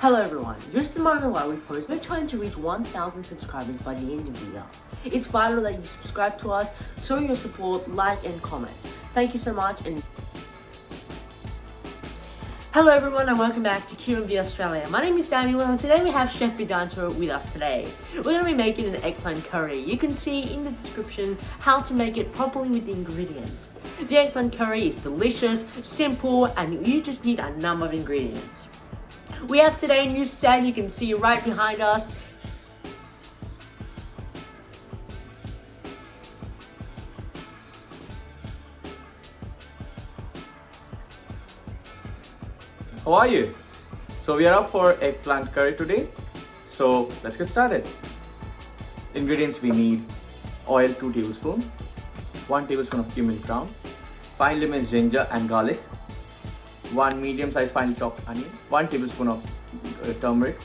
Hello everyone, just a moment while we post, we're trying to reach 1000 subscribers by the end of the year. It's vital that you subscribe to us, show your support, like and comment. Thank you so much and Hello everyone and welcome back to QMV Australia. My name is Daniel and today we have Chef Vedanto with us today. We're going to be making an eggplant curry. You can see in the description how to make it properly with the ingredients. The eggplant curry is delicious, simple and you just need a number of ingredients. We have today a new set you can see right behind us. How are you? So we are up for eggplant curry today. So let's get started. Ingredients we need oil 2 tablespoons, 1 tablespoon of cumin ground, fine lemons, ginger and garlic, 1 medium sized finely chopped onion, 1 tablespoon of uh, turmeric,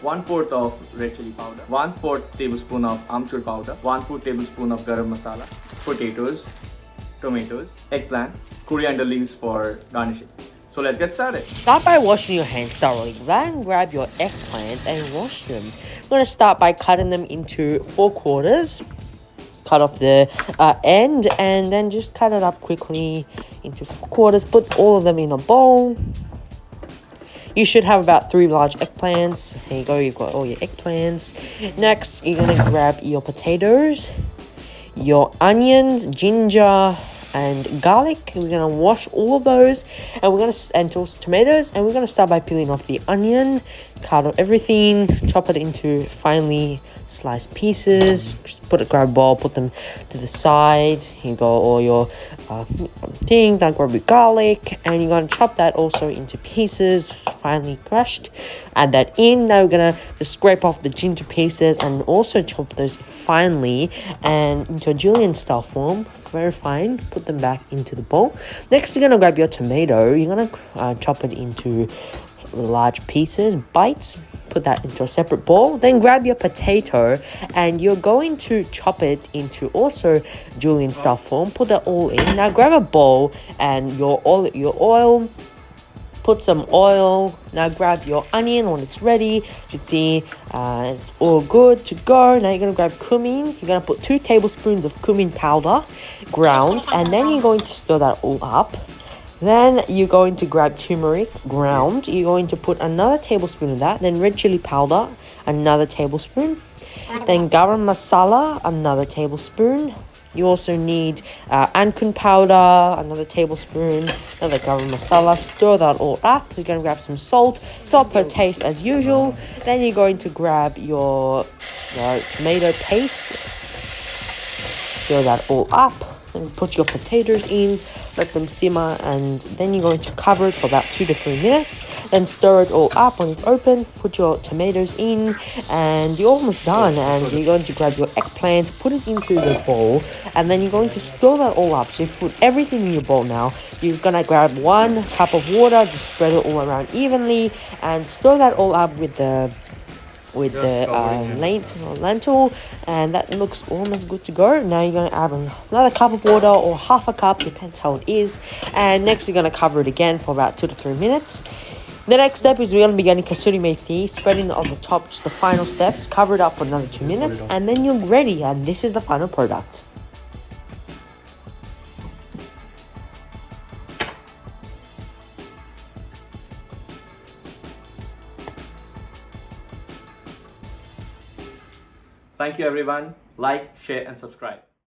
1 fourth of red chili powder, 1 fourth tablespoon of amchur powder, 1 fourth tablespoon of garam masala, potatoes, tomatoes, eggplant, coriander leaves for garnishing. So let's get started. Start by washing your hands thoroughly. Then grab your eggplants and wash them. We're going to start by cutting them into four quarters. Cut off the uh, end and then just cut it up quickly into quarters. Put all of them in a bowl. You should have about three large eggplants. There you go, you've got all your eggplants. Next, you're going to grab your potatoes, your onions, ginger, and garlic. We're gonna wash all of those, and we're gonna and also tomatoes, and we're gonna start by peeling off the onion, cut off everything, chop it into finely sliced pieces. Just put it, grab a bowl, put them to the side. You got all your uh, things. Then grab your garlic, and you're gonna chop that also into pieces, finely crushed. Add that in. Now we're gonna scrape off the ginger pieces and also chop those finely and into a julienne style form very fine put them back into the bowl. Next you're gonna grab your tomato. You're gonna uh, chop it into large pieces bites put that into a separate bowl then grab your potato and you're going to chop it into also julienne style form. Put that all in. Now grab a bowl and your oil your oil put some oil. Now grab your onion when it's ready. You should see uh, it's all good to go. Now you're gonna grab cumin. You're gonna put two tablespoons of cumin powder ground and then you're going to stir that all up. Then you're going to grab turmeric ground. You're going to put another tablespoon of that then red chili powder another tablespoon. Then garam masala another tablespoon you also need uh, powder, another tablespoon, another garam masala. Stir that all up. You're going to grab some salt, salt per taste as usual. Then you're going to grab your, your tomato paste. Stir that all up. Then put your potatoes in let them simmer and then you're going to cover it for about two to three minutes then stir it all up. When it's open put your tomatoes in and you're almost done. And you're going to grab your eggplant put it into the bowl and then you're going to stir that all up. So you put everything in your bowl now. You're just gonna grab one cup of water just spread it all around evenly and stir that all up with the with the uh, lentil, lentil and that looks almost good to go. Now you're going to add another cup of water or half a cup depends how it is. And next you're going to cover it again for about two to three minutes the next step is we're going to be getting kasuri methi, spreading on the top, just the final steps, cover it up for another two minutes, and then you're ready, and this is the final product. Thank you everyone. Like, share and subscribe.